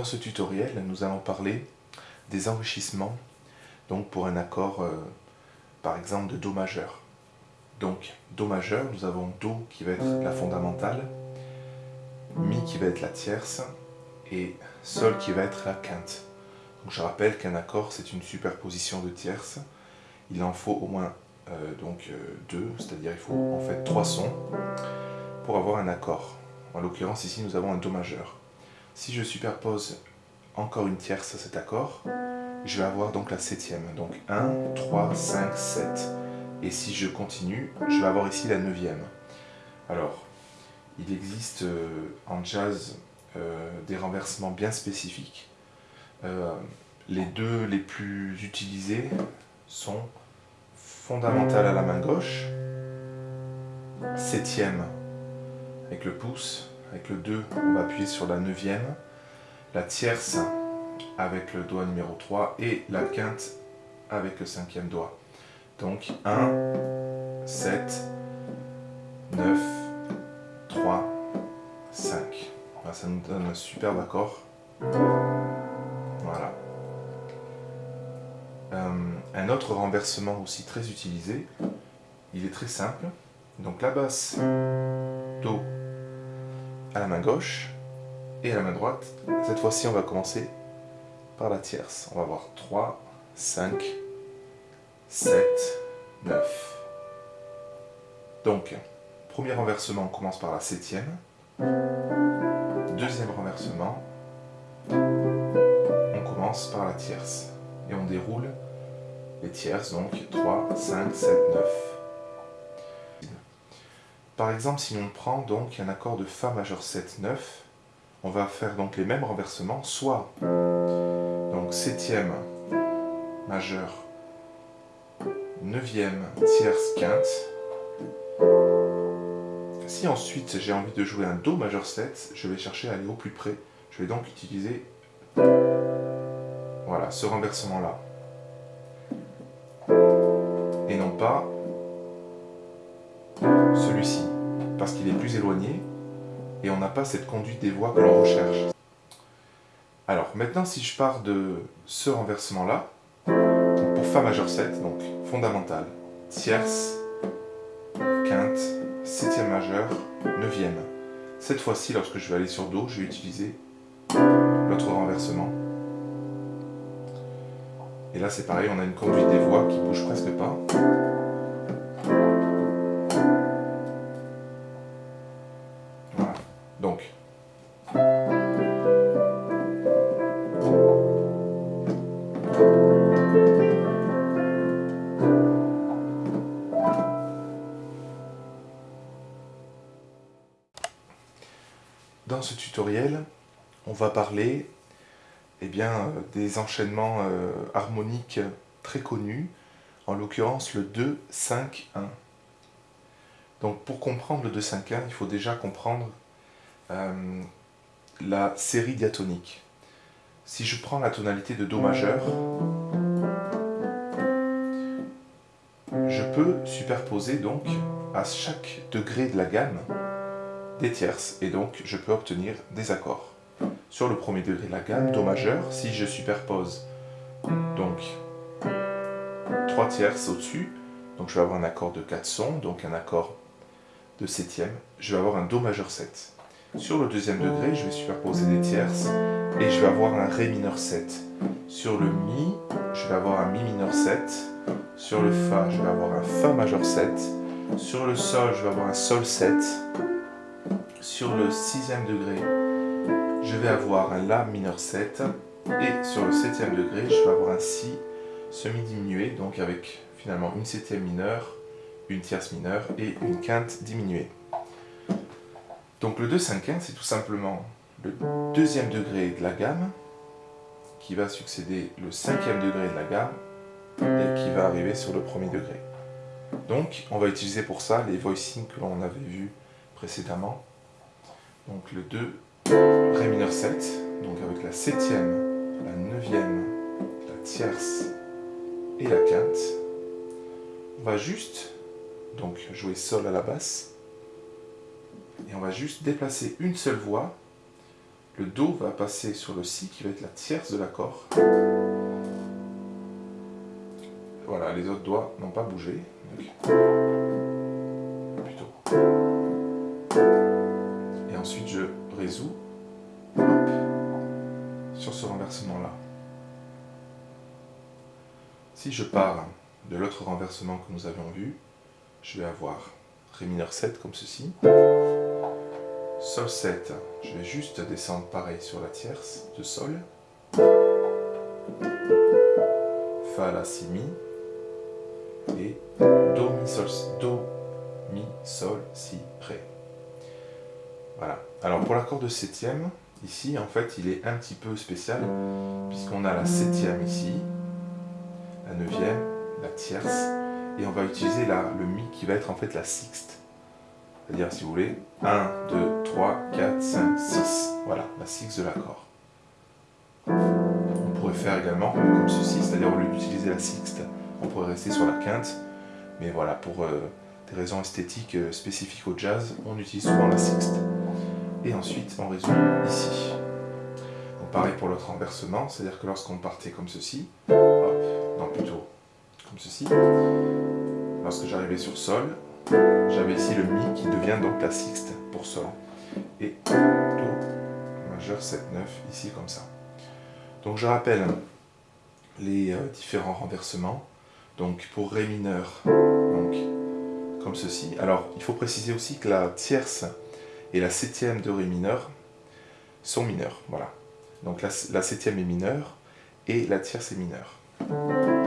Dans ce tutoriel, nous allons parler des enrichissements donc pour un accord, euh, par exemple, de Do majeur. Donc, Do majeur, nous avons Do qui va être la fondamentale, Mi qui va être la tierce, et Sol qui va être la quinte. Je rappelle qu'un accord, c'est une superposition de tierces. Il en faut au moins euh, donc, euh, deux, c'est-à-dire il faut en fait trois sons pour avoir un accord. En l'occurrence, ici, nous avons un Do majeur. Si je superpose encore une tierce à cet accord, je vais avoir donc la septième. Donc 1, 3, 5, 7. Et si je continue, je vais avoir ici la neuvième. Alors, il existe euh, en jazz euh, des renversements bien spécifiques. Euh, les deux les plus utilisés sont fondamentales à la main gauche, septième avec le pouce, avec le 2, on va appuyer sur la neuvième, la tierce avec le doigt numéro 3 et la quinte avec le cinquième doigt. Donc 1, 7, 9, 3, 5. ça nous donne un superbe accord. Voilà. Euh, un autre renversement aussi très utilisé, il est très simple. Donc la basse, Do, à la main gauche et à la main droite. Cette fois-ci, on va commencer par la tierce. On va avoir 3, 5, 7, 9. Donc, premier renversement, on commence par la septième. Deuxième renversement, on commence par la tierce. Et on déroule les tierces, donc 3, 5, 7, 9. Par exemple, si on prend donc un accord de Fa majeur 7, 9, on va faire donc les mêmes renversements, soit donc septième majeur, neuvième, tierce, quinte. Si ensuite j'ai envie de jouer un Do majeur 7, je vais chercher à aller au plus près. Je vais donc utiliser voilà, ce renversement-là. Et non pas parce qu'il est plus éloigné et on n'a pas cette conduite des voix que l'on recherche. Alors maintenant si je pars de ce renversement là, pour Fa majeur 7, donc fondamental, tierce, quinte, septième majeur, neuvième. Cette fois-ci lorsque je vais aller sur Do, je vais utiliser l'autre renversement. Et là c'est pareil, on a une conduite des voix qui bouge presque pas. Dans ce tutoriel, on va parler eh bien, euh, des enchaînements euh, harmoniques très connus, en l'occurrence le 2-5-1. Donc pour comprendre le 2-5-1, il faut déjà comprendre euh, la série diatonique. Si je prends la tonalité de Do majeur, je peux superposer donc à chaque degré de la gamme des tierces et donc je peux obtenir des accords. Sur le premier degré de la gamme, Do majeur, si je superpose donc 3 tierces au-dessus, donc je vais avoir un accord de 4 sons, donc un accord de septième, je vais avoir un Do majeur 7. Sur le deuxième degré, je vais superposer des tierces et je vais avoir un Ré mineur 7. Sur le Mi, je vais avoir un Mi mineur 7. Sur le Fa, je vais avoir un Fa majeur 7. Sur le Sol, je vais avoir un Sol 7 sur le sixième degré, je vais avoir un La mineur 7, et sur le septième degré, je vais avoir un Si semi-diminué, donc avec finalement une septième mineure, une tierce mineure et une quinte diminuée. Donc le 2 5 1 c'est tout simplement le deuxième degré de la gamme qui va succéder le cinquième degré de la gamme et qui va arriver sur le premier degré. Donc on va utiliser pour ça les voicings que l'on avait vus précédemment. Donc le 2, Ré mineur 7, donc avec la septième, la neuvième, la tierce et la quinte. On va juste donc jouer Sol à la basse et on va juste déplacer une seule voix, le Do va passer sur le Si qui va être la tierce de l'accord. Voilà, les autres doigts n'ont pas bougé. plutôt. Et ensuite je résous sur ce renversement-là. Si je pars de l'autre renversement que nous avions vu, je vais avoir Ré mineur 7 comme ceci. Sol 7, je vais juste descendre pareil sur la tierce de Sol. Fa, La, Si, Mi. Et Do, Mi, Sol, Do, Mi, Sol, Si, Ré. Voilà. Alors pour l'accord de septième, ici en fait il est un petit peu spécial puisqu'on a la septième ici, la neuvième, la tierce, et on va utiliser le Mi qui va être en fait la sixte. C'est-à-dire, si vous voulez, 1, 2, 3, 4, 5, 6. Voilà, la sixte de l'accord. On pourrait faire également comme ceci, c'est-à-dire au lieu d'utiliser la sixte, on pourrait rester sur la quinte. Mais voilà, pour euh, des raisons esthétiques euh, spécifiques au jazz, on utilise souvent la sixte. Et ensuite, on résume ici. Donc pareil pour l'autre renversement, c'est-à-dire que lorsqu'on partait comme ceci, non plutôt comme ceci, lorsque j'arrivais sur Sol, j'avais ici le Mi qui devient donc la sixte pour Sol. Et Do majeur 7, 9, ici comme ça. Donc je rappelle les euh, différents renversements. Donc pour Ré mineur, donc comme ceci. Alors il faut préciser aussi que la tierce et la septième de Ré mineur sont mineures. Voilà. Donc la, la septième est mineure et la tierce est mineure.